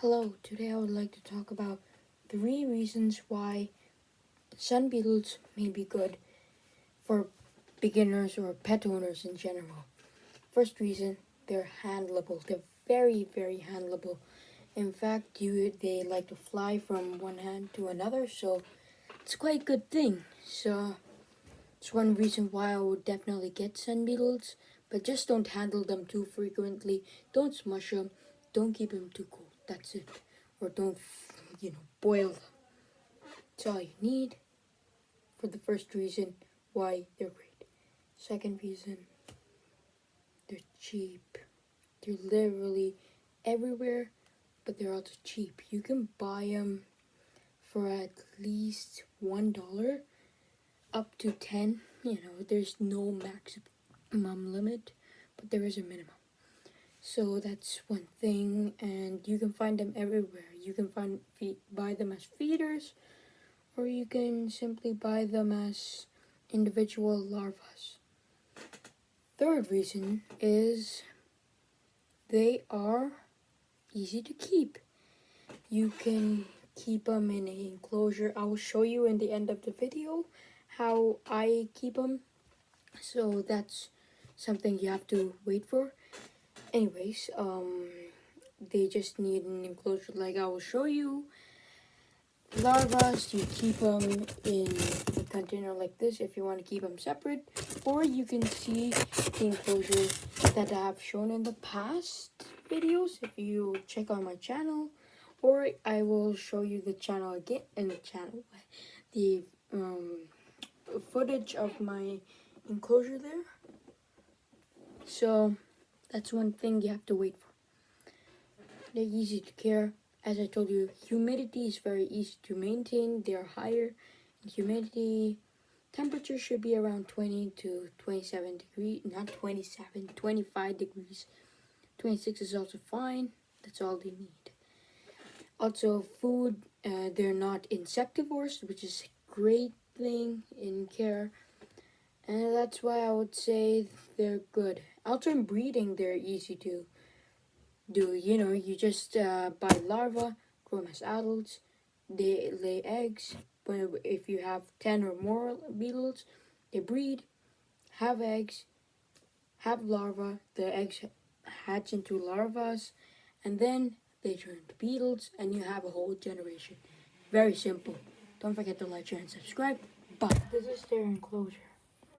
Hello, today I would like to talk about three reasons why sun beetles may be good for beginners or pet owners in general. First reason, they're handleable. They're very, very handleable. In fact, you they like to fly from one hand to another, so it's quite a good thing. So it's one reason why I would definitely get sun beetles, but just don't handle them too frequently. Don't smush them. Don't keep them too cold. That's it. Or don't, you know, boil them. That's all you need for the first reason why they're great. Second reason, they're cheap. They're literally everywhere, but they're also cheap. You can buy them for at least one dollar up to 10 you know there's no maximum limit but there is a minimum so that's one thing and you can find them everywhere you can find buy them as feeders or you can simply buy them as individual larvae third reason is they are easy to keep you can keep them in an enclosure i will show you in the end of the video how I keep them. So that's something you have to wait for. Anyways, um, they just need an enclosure like I will show you. Larvas, you keep them in a container like this if you want to keep them separate. Or you can see the enclosure that I have shown in the past videos if you check on my channel. Or I will show you the channel again, in the channel, the um, footage of my enclosure there. So that's one thing you have to wait for. They're easy to care. As I told you, humidity is very easy to maintain. They are higher in humidity. Temperature should be around 20 to 27 degrees, not 27, 25 degrees. 26 is also fine. That's all they need. Also, food, uh, they're not insectivores, which is a great thing in care and that's why I would say they're good. Alternate breeding, they're easy to do. You know, you just uh, buy larvae, grow them as adults, they lay eggs. But if you have 10 or more beetles, they breed, have eggs, have larvae, the eggs hatch into larvae, and then they turn to beetles, and you have a whole generation. Very simple. Don't forget to like, share, and subscribe. But this is their enclosure.